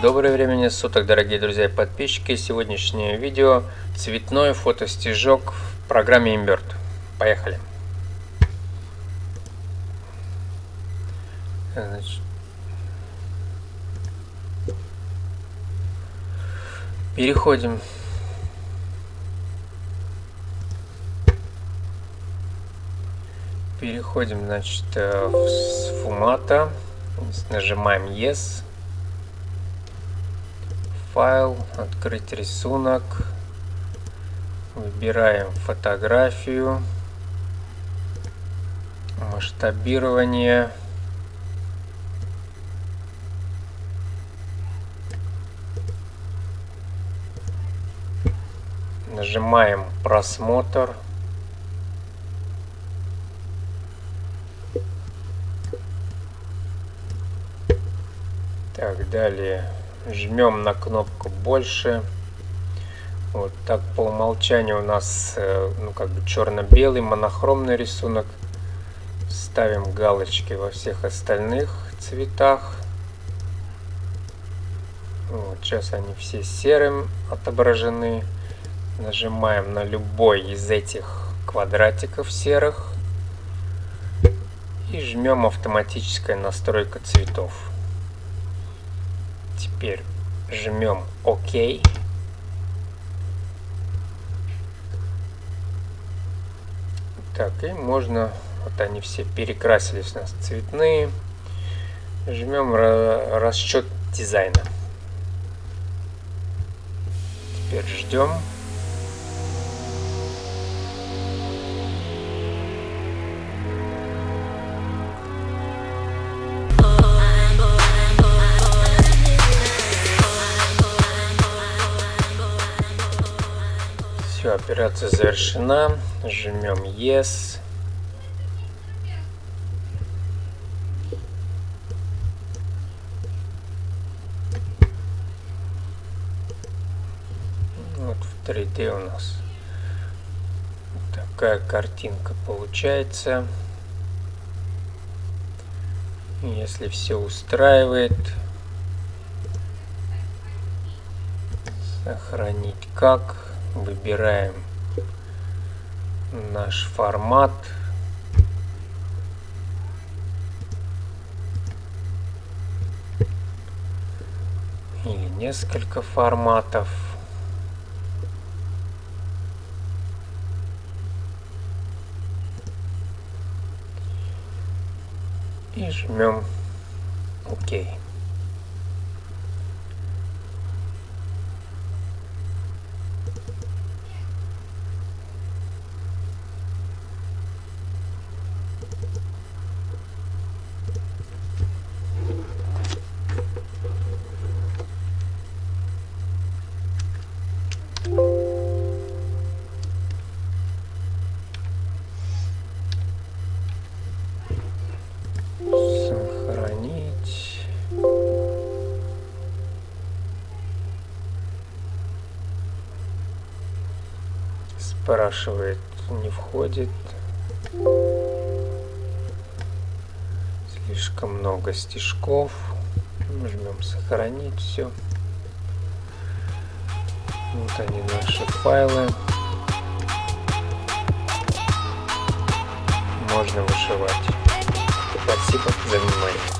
Доброе времени суток, дорогие друзья и подписчики. Сегодняшнее видео цветной фотостежок в программе Invert. Поехали. Переходим переходим значит э, в сфумата нажимаем yes файл, открыть рисунок, выбираем фотографию, масштабирование, нажимаем просмотр, так далее жмем на кнопку больше вот так по умолчанию у нас э, ну как бы черно-белый монохромный рисунок. Ставим галочки во всех остальных цветах. Вот сейчас они все серым отображены. Нажимаем на любой из этих квадратиков серых. И жмем автоматическая настройка цветов Теперь жмем ОК. Так, и можно, вот они все перекрасились у нас цветные. Жмем расчет дизайна. Теперь ждем. Все, операция завершена. Жмем Yes. Вот в 3D у нас такая картинка получается. Если все устраивает, сохранить как выбираем наш формат. Или несколько форматов. И жмем ОК. Спрашивает, не входит. Слишком много стежков. Нажмем сохранить все. Вот они наши файлы. Можно вышивать. Спасибо за внимание.